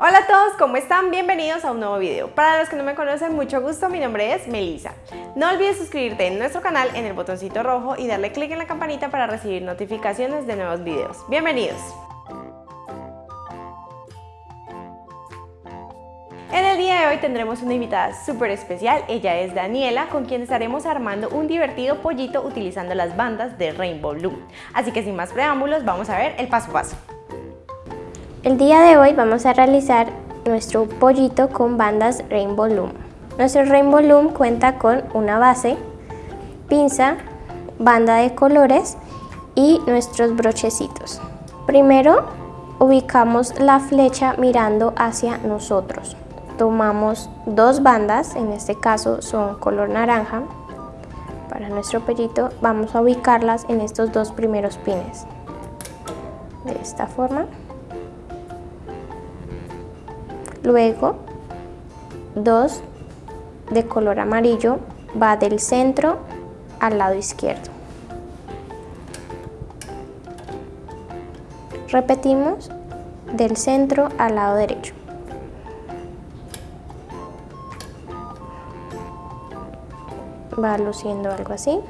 Hola a todos, ¿cómo están? Bienvenidos a un nuevo video. Para los que no me conocen, mucho gusto, mi nombre es Melissa. No olvides suscribirte en nuestro canal en el botoncito rojo y darle clic en la campanita para recibir notificaciones de nuevos videos. ¡Bienvenidos! En el día de hoy tendremos una invitada súper especial, ella es Daniela, con quien estaremos armando un divertido pollito utilizando las bandas de Rainbow Loom. Así que sin más preámbulos, vamos a ver el paso a paso. El día de hoy vamos a realizar nuestro pollito con bandas Rainbow Loom. Nuestro Rainbow Loom cuenta con una base, pinza, banda de colores y nuestros brochecitos. Primero ubicamos la flecha mirando hacia nosotros. Tomamos dos bandas, en este caso son color naranja. Para nuestro pollito vamos a ubicarlas en estos dos primeros pines. De esta forma. Luego, dos de color amarillo va del centro al lado izquierdo. Repetimos del centro al lado derecho. Va luciendo algo así.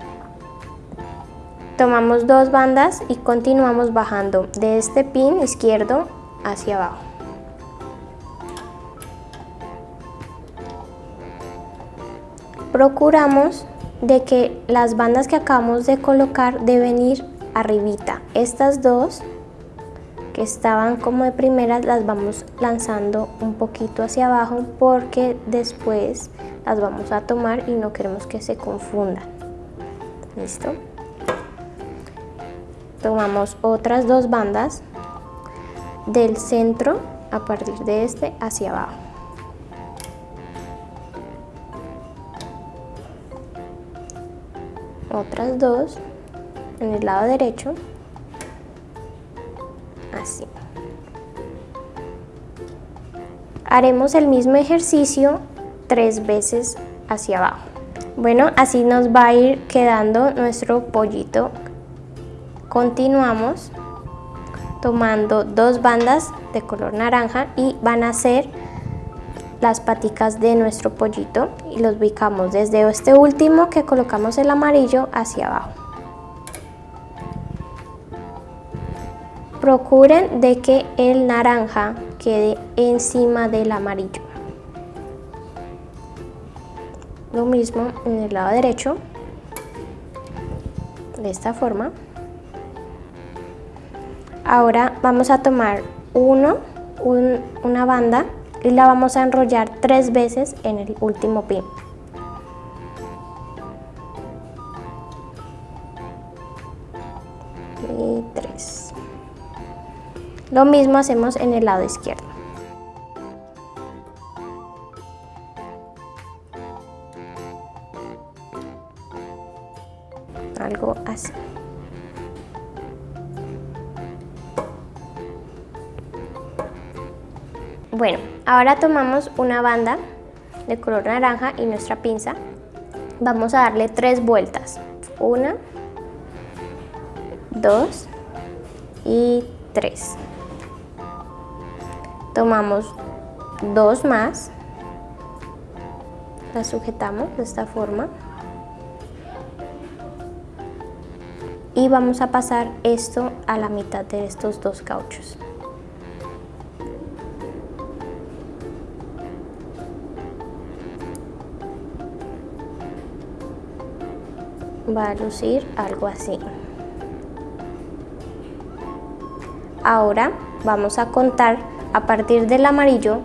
Tomamos dos bandas y continuamos bajando de este pin izquierdo hacia abajo. Procuramos de que las bandas que acabamos de colocar deben ir arribita. Estas dos que estaban como de primeras las vamos lanzando un poquito hacia abajo porque después las vamos a tomar y no queremos que se confundan. ¿Listo? Tomamos otras dos bandas del centro a partir de este hacia abajo. Otras dos en el lado derecho, así. Haremos el mismo ejercicio tres veces hacia abajo. Bueno, así nos va a ir quedando nuestro pollito. Continuamos tomando dos bandas de color naranja y van a ser las paticas de nuestro pollito y los ubicamos desde este último que colocamos el amarillo hacia abajo. Procuren de que el naranja quede encima del amarillo. Lo mismo en el lado derecho, de esta forma. Ahora vamos a tomar uno, una banda y la vamos a enrollar tres veces en el último pin. Y tres. Lo mismo hacemos en el lado izquierdo. Ahora tomamos una banda de color naranja y nuestra pinza. Vamos a darle tres vueltas. Una, dos y tres. Tomamos dos más. La sujetamos de esta forma. Y vamos a pasar esto a la mitad de estos dos cauchos. Va a lucir algo así. Ahora vamos a contar a partir del amarillo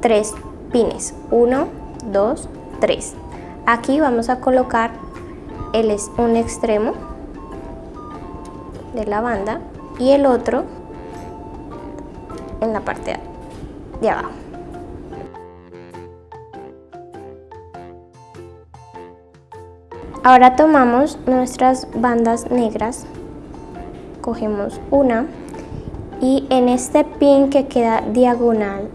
tres pines. 1, 2, 3. Aquí vamos a colocar el, un extremo de la banda y el otro en la parte de abajo. Ahora tomamos nuestras bandas negras, cogemos una y en este pin que queda diagonal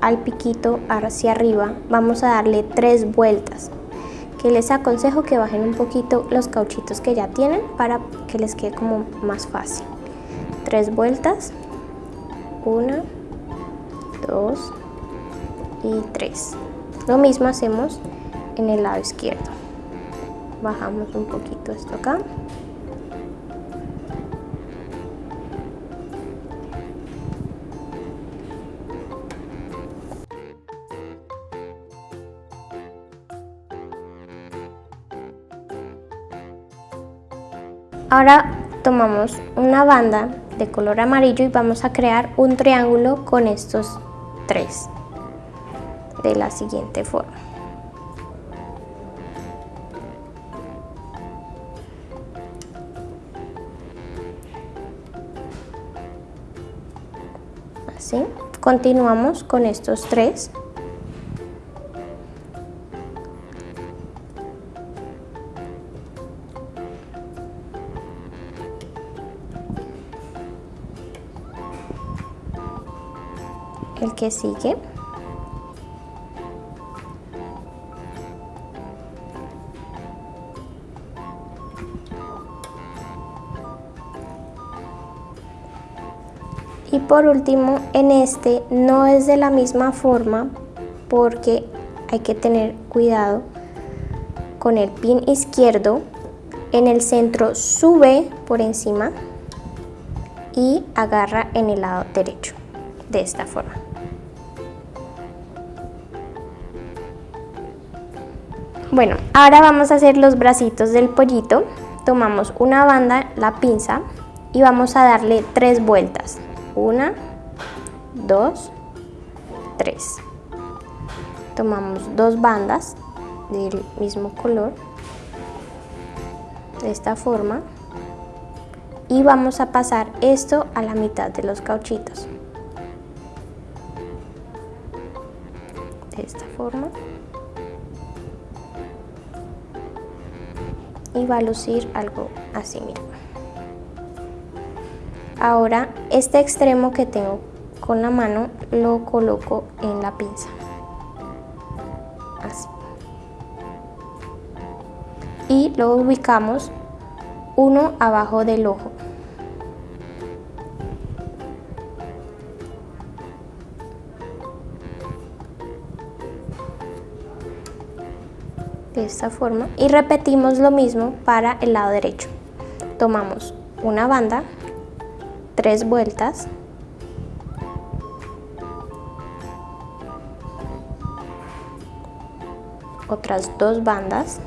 al piquito hacia arriba vamos a darle tres vueltas que les aconsejo que bajen un poquito los cauchitos que ya tienen para que les quede como más fácil tres vueltas una 2 y 3. Lo mismo hacemos en el lado izquierdo. Bajamos un poquito esto acá. Ahora tomamos una banda de color amarillo y vamos a crear un triángulo con estos tres de la siguiente forma. Continuamos con estos tres. el que sigue. Por último, en este no es de la misma forma porque hay que tener cuidado con el pin izquierdo. En el centro sube por encima y agarra en el lado derecho de esta forma. Bueno, ahora vamos a hacer los bracitos del pollito. Tomamos una banda, la pinza, y vamos a darle tres vueltas. Una, dos, tres. Tomamos dos bandas del mismo color, de esta forma, y vamos a pasar esto a la mitad de los cauchitos. De esta forma. Y va a lucir algo así, mira. Ahora este extremo que tengo con la mano lo coloco en la pinza. Así. Y lo ubicamos uno abajo del ojo. de esta forma y repetimos lo mismo para el lado derecho tomamos una banda tres vueltas. Otras dos bandas.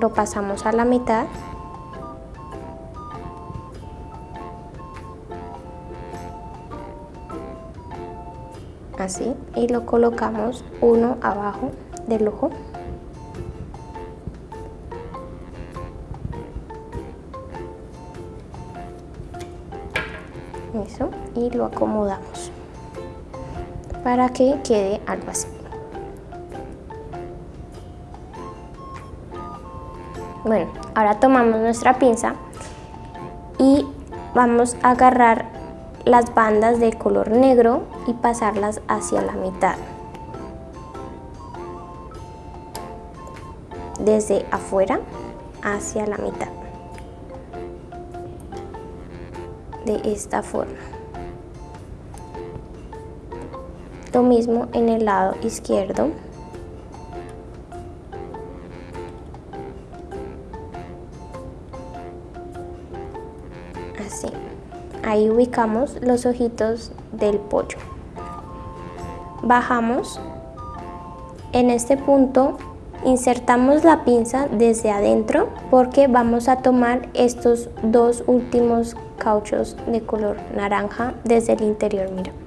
Lo pasamos a la mitad. Así y lo colocamos uno abajo del ojo lo acomodamos para que quede algo así bueno ahora tomamos nuestra pinza y vamos a agarrar las bandas de color negro y pasarlas hacia la mitad. Desde afuera hacia la mitad. De esta forma. Lo mismo en el lado izquierdo. Así. Ahí ubicamos los ojitos del pollo. Bajamos. En este punto insertamos la pinza desde adentro porque vamos a tomar estos dos últimos cauchos de color naranja desde el interior, mira.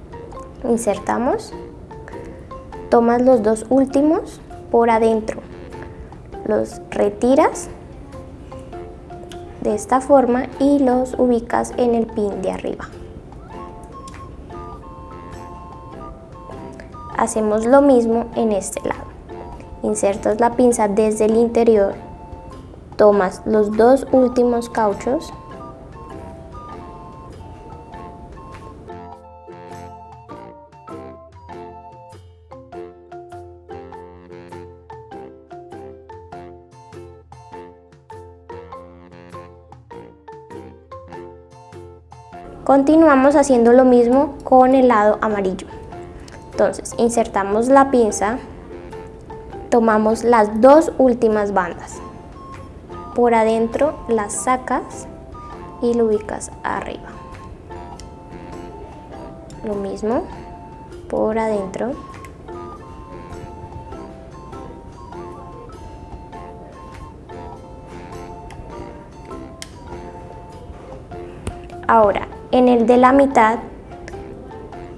Insertamos, tomas los dos últimos por adentro, los retiras de esta forma y los ubicas en el pin de arriba. Hacemos lo mismo en este lado. Insertas la pinza desde el interior, tomas los dos últimos cauchos Continuamos haciendo lo mismo con el lado amarillo. Entonces, insertamos la pinza, tomamos las dos últimas bandas. Por adentro las sacas y lo ubicas arriba. Lo mismo por adentro. Ahora, en el de la mitad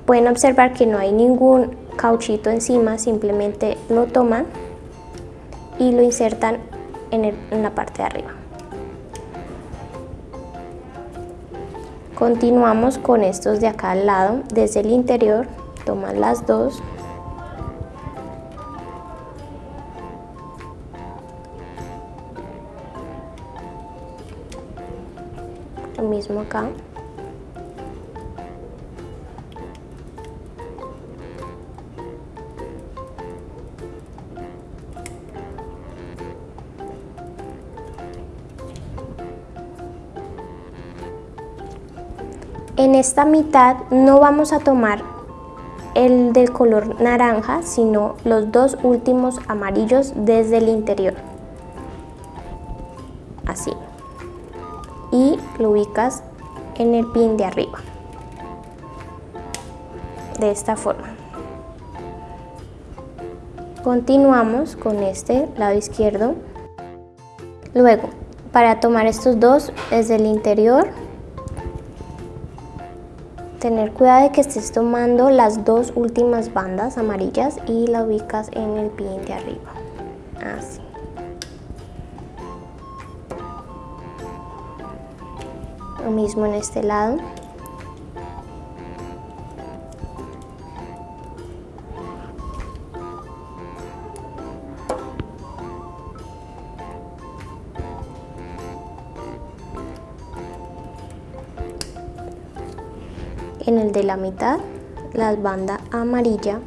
pueden observar que no hay ningún cauchito encima, simplemente lo toman y lo insertan en, en la parte de arriba. Continuamos con estos de acá al lado, desde el interior, toman las dos lo mismo acá En esta mitad no vamos a tomar el del color naranja, sino los dos últimos amarillos desde el interior. Así. Y lo ubicas en el pin de arriba. De esta forma. Continuamos con este lado izquierdo. Luego, para tomar estos dos desde el interior, Tener cuidado de que estés tomando las dos últimas bandas amarillas y la ubicas en el pin de arriba. Así. Lo mismo en este lado. En el de la mitad la banda amarilla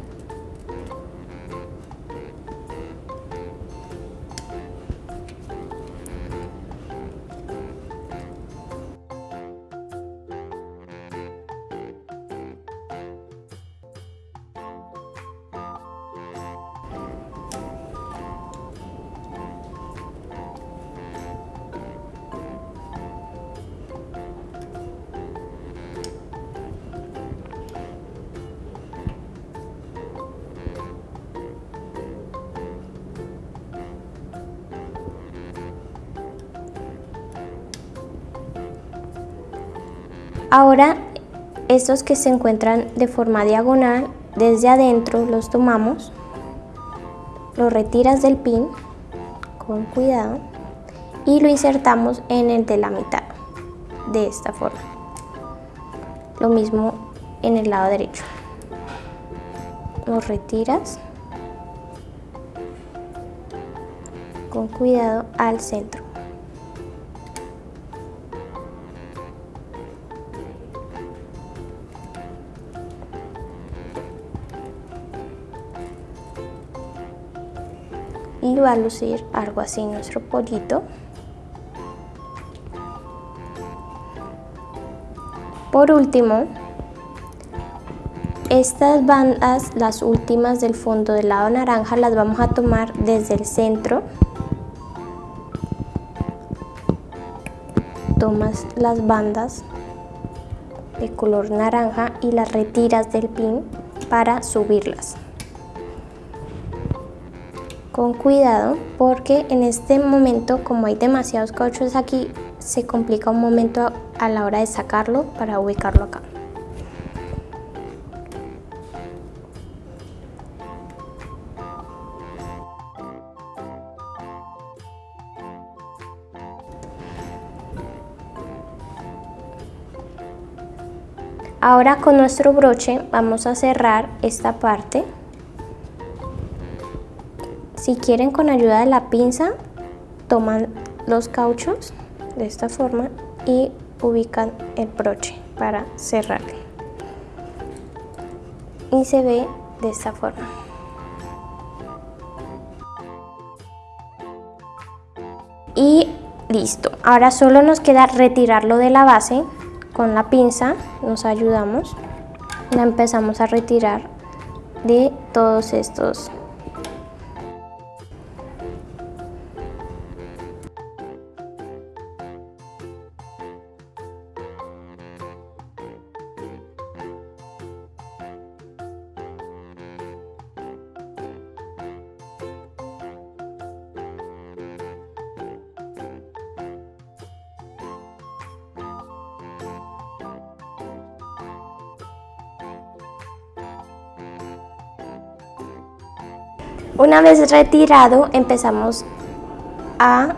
Ahora estos que se encuentran de forma diagonal, desde adentro los tomamos, los retiras del pin con cuidado y lo insertamos en el de la mitad, de esta forma. Lo mismo en el lado derecho. Los retiras con cuidado al centro. Y va a lucir algo así nuestro pollito. Por último, estas bandas, las últimas del fondo del lado naranja, las vamos a tomar desde el centro. Tomas las bandas de color naranja y las retiras del pin para subirlas con cuidado porque en este momento como hay demasiados cauchos aquí se complica un momento a la hora de sacarlo para ubicarlo acá. Ahora con nuestro broche vamos a cerrar esta parte si quieren con ayuda de la pinza, toman los cauchos de esta forma y ubican el broche para cerrarle. Y se ve de esta forma. Y listo. Ahora solo nos queda retirarlo de la base con la pinza nos ayudamos, la empezamos a retirar de todos estos Una vez retirado empezamos a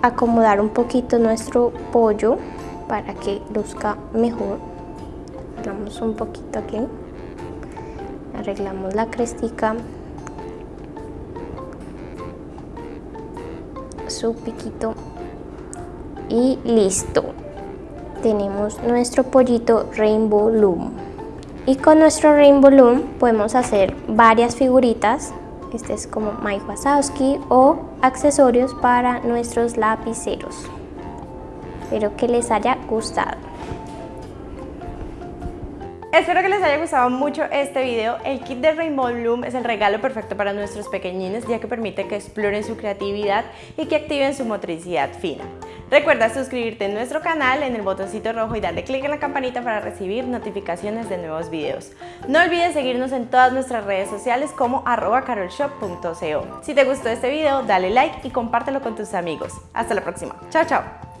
acomodar un poquito nuestro pollo para que luzca mejor. Arreglamos un poquito aquí. Arreglamos la crestica. Su piquito. Y listo. Tenemos nuestro pollito Rainbow Loom. Y con nuestro Rainbow Loom podemos hacer varias figuritas este es como Mike Wazowski o accesorios para nuestros lapiceros. Espero que les haya gustado. Espero que les haya gustado mucho este video. El kit de Rainbow Bloom es el regalo perfecto para nuestros pequeñines ya que permite que exploren su creatividad y que activen su motricidad fina. Recuerda suscribirte en nuestro canal en el botoncito rojo y darle clic en la campanita para recibir notificaciones de nuevos videos. No olvides seguirnos en todas nuestras redes sociales como carolshop.co. Si te gustó este video, dale like y compártelo con tus amigos. Hasta la próxima. Chao, chao.